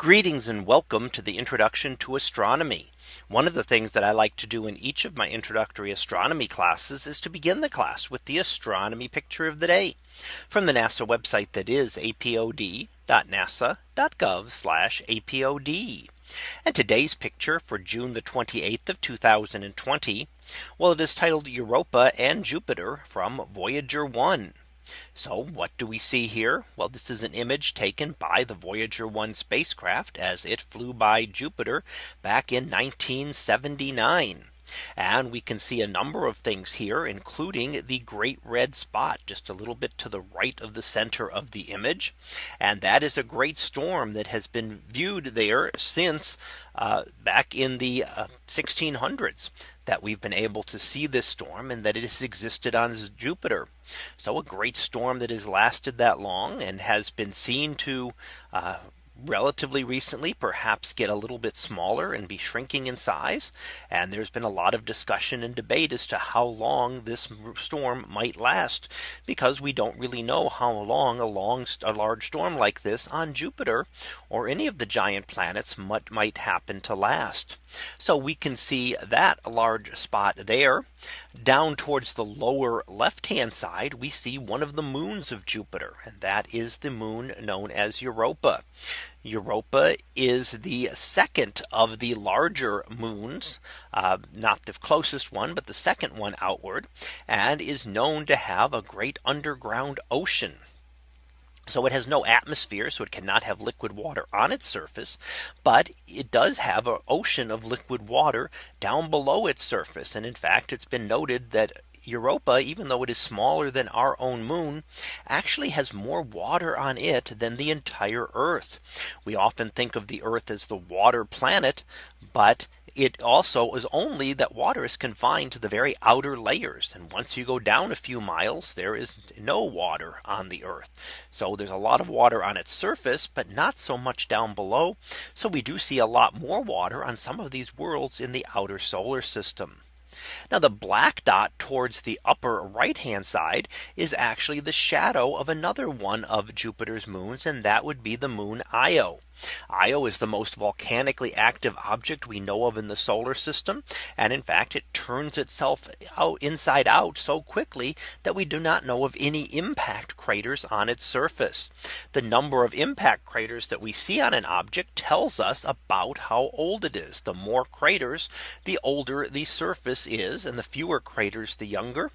Greetings and welcome to the introduction to astronomy. One of the things that I like to do in each of my introductory astronomy classes is to begin the class with the astronomy picture of the day from the NASA website that is apod.nasa.gov apod. And today's picture for June the 28th of 2020. Well, it is titled Europa and Jupiter from Voyager 1. So what do we see here? Well, this is an image taken by the Voyager 1 spacecraft as it flew by Jupiter back in 1979. And we can see a number of things here, including the great red spot just a little bit to the right of the center of the image. And that is a great storm that has been viewed there since uh, back in the uh, 1600s that we've been able to see this storm and that it has existed on Jupiter. So a great storm that has lasted that long and has been seen to uh, relatively recently perhaps get a little bit smaller and be shrinking in size. And there's been a lot of discussion and debate as to how long this storm might last because we don't really know how long a long a large storm like this on Jupiter or any of the giant planets might, might happen to last. So we can see that large spot there down towards the lower left hand side we see one of the moons of Jupiter and that is the moon known as Europa. Europa is the second of the larger moons, uh, not the closest one, but the second one outward, and is known to have a great underground ocean. So it has no atmosphere, so it cannot have liquid water on its surface. But it does have an ocean of liquid water down below its surface. And in fact, it's been noted that Europa, even though it is smaller than our own moon, actually has more water on it than the entire Earth. We often think of the Earth as the water planet, but it also is only that water is confined to the very outer layers. And once you go down a few miles, there is no water on the Earth. So there's a lot of water on its surface, but not so much down below. So we do see a lot more water on some of these worlds in the outer solar system. Now the black dot towards the upper right hand side is actually the shadow of another one of Jupiter's moons and that would be the moon Io. Io is the most volcanically active object we know of in the solar system. And in fact, it turns itself out inside out so quickly that we do not know of any impact craters on its surface. The number of impact craters that we see on an object tells us about how old it is. The more craters, the older the surface is and the fewer craters, the younger.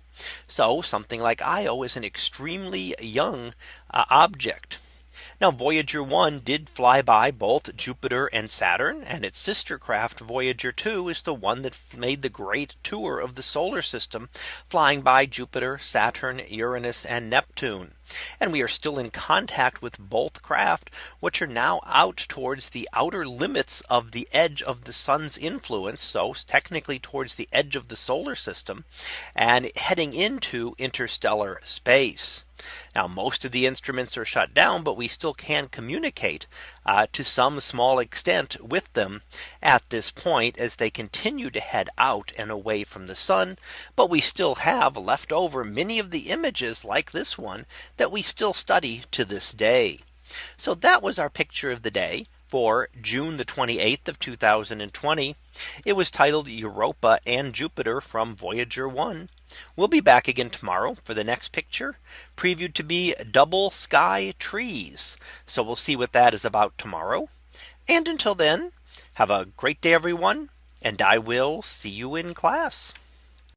So something like Io is an extremely young uh, object. Now Voyager 1 did fly by both Jupiter and Saturn and its sister craft Voyager 2 is the one that made the great tour of the solar system flying by Jupiter, Saturn, Uranus and Neptune. And we are still in contact with both craft, which are now out towards the outer limits of the edge of the sun's influence. So technically towards the edge of the solar system and heading into interstellar space. Now most of the instruments are shut down, but we still can communicate uh, to some small extent with them at this point as they continue to head out and away from the sun. But we still have left over many of the images like this one that we still study to this day. So that was our picture of the day for June the 28th of 2020. It was titled Europa and Jupiter from Voyager 1. We'll be back again tomorrow for the next picture previewed to be double sky trees. So we'll see what that is about tomorrow. And until then, have a great day, everyone. And I will see you in class.